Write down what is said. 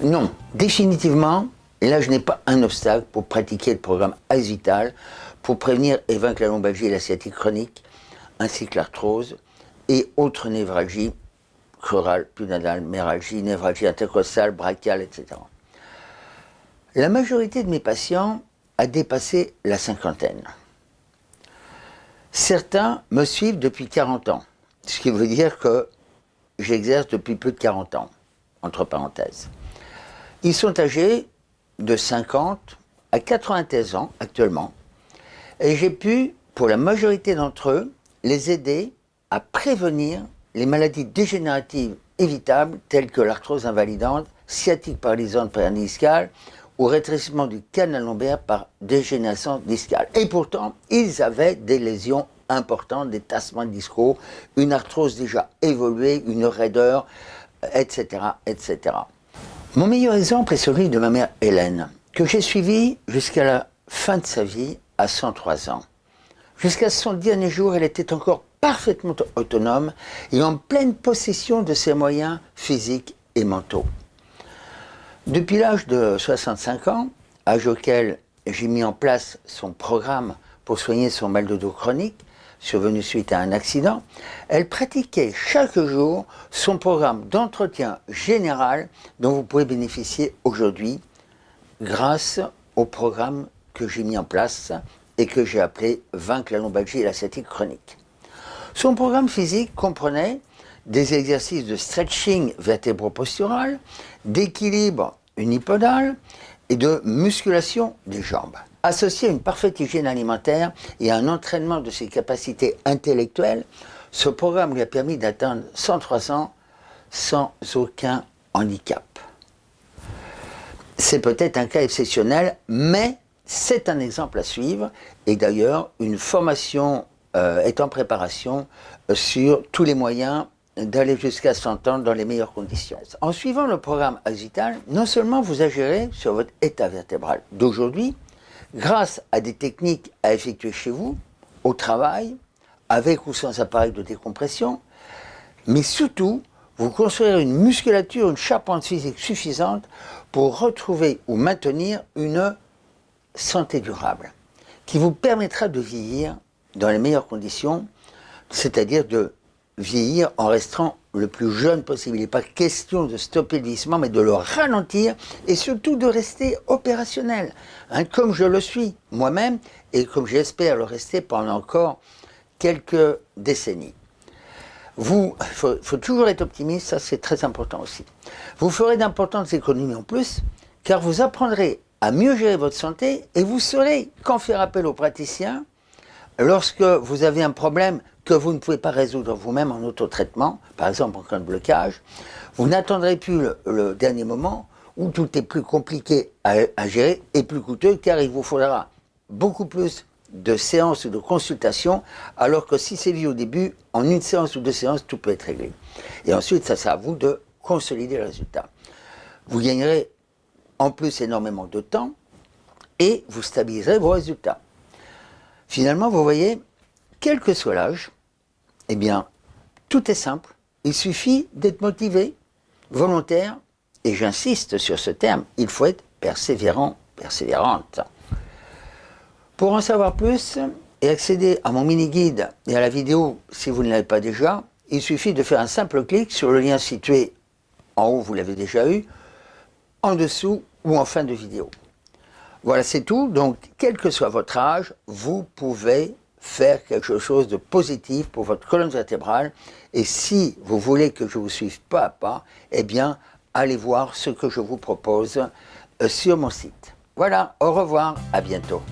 Non, définitivement, là je n'ai pas un obstacle pour pratiquer le programme Vital pour prévenir et vaincre la lombalgie et la sciatique chronique, ainsi que l'arthrose et autres névralgies chorales, pudendales, méralgie, névralgie intercostale, brachiale, etc. La majorité de mes patients a dépassé la cinquantaine. Certains me suivent depuis 40 ans, ce qui veut dire que j'exerce depuis plus de 40 ans, entre parenthèses. Ils sont âgés de 50 à 93 ans actuellement, et j'ai pu, pour la majorité d'entre eux, les aider à prévenir les maladies dégénératives évitables telles que l'arthrose invalidante, sciatique paralysante discale ou rétrécissement du canal lombaire par dégénérescence discale. Et pourtant, ils avaient des lésions importantes, des tassements discaux, une arthrose déjà évoluée, une raideur, etc., etc. Mon meilleur exemple est celui de ma mère Hélène, que j'ai suivie jusqu'à la fin de sa vie à 103 ans. Jusqu'à son dernier jour, elle était encore parfaitement autonome et en pleine possession de ses moyens physiques et mentaux. Depuis l'âge de 65 ans, âge auquel j'ai mis en place son programme pour soigner son mal de dos chronique, survenu suite à un accident, elle pratiquait chaque jour son programme d'entretien général dont vous pouvez bénéficier aujourd'hui grâce au programme que j'ai mis en place et que j'ai appelé Vaincre la lombalgie et la sciatique chronique. Son programme physique comprenait des exercices de stretching vertébro-postural, d'équilibre unipodal et de musculation des jambes. Associé à une parfaite hygiène alimentaire et un entraînement de ses capacités intellectuelles, ce programme lui a permis d'atteindre 103 ans sans aucun handicap. C'est peut-être un cas exceptionnel, mais c'est un exemple à suivre. Et d'ailleurs, une formation euh, est en préparation euh, sur tous les moyens d'aller jusqu'à 100 ans dans les meilleures conditions. En suivant le programme Axital, non seulement vous agirez sur votre état vertébral d'aujourd'hui, grâce à des techniques à effectuer chez vous, au travail, avec ou sans appareil de décompression, mais surtout, vous construirez une musculature, une charpente physique suffisante pour retrouver ou maintenir une santé durable, qui vous permettra de vieillir dans les meilleures conditions, c'est-à-dire de vieillir en restant le plus jeune possible. Il n'est pas question de stopper le vieillissement, mais de le ralentir et surtout de rester opérationnel, hein, comme je le suis moi-même et comme j'espère le rester pendant encore quelques décennies. Vous, il faut, faut, toujours être optimiste, ça c'est très important aussi. Vous ferez d'importantes économies en plus, car vous apprendrez à mieux gérer votre santé et vous saurez quand faire appel aux praticiens lorsque vous avez un problème que vous ne pouvez pas résoudre vous-même en autotraitement, par exemple en cas de blocage, vous n'attendrez plus le, dernier moment où tout est plus compliqué à, gérer et plus coûteux car il vous faudra beaucoup plus de séances ou de consultations, alors que si c'est vu au début, en une séance ou deux séances, tout peut être réglé. Et ensuite, ça c'est à vous de consolider le résultat. Vous gagnerez en plus énormément de temps et vous stabiliserez vos résultats. Finalement, vous voyez, quel que soit l'âge, eh bien, tout est simple. Il suffit d'être motivé, volontaire, et j'insiste sur ce terme, il faut être persévérant, persévérante. Pour en savoir plus et accéder à mon mini-guide et à la vidéo si vous ne l'avez pas déjà, il suffit de faire un simple clic sur le lien situé en haut, vous l'avez déjà eu, en dessous ou en fin de vidéo. Voilà, c'est tout. Donc, quel que soit votre âge, vous pouvez faire quelque chose de positif pour votre colonne vertébrale. Et si vous voulez que je vous suive pas à pas, eh bien, allez voir ce que je vous propose euh, sur mon site. Voilà, au revoir, à bientôt.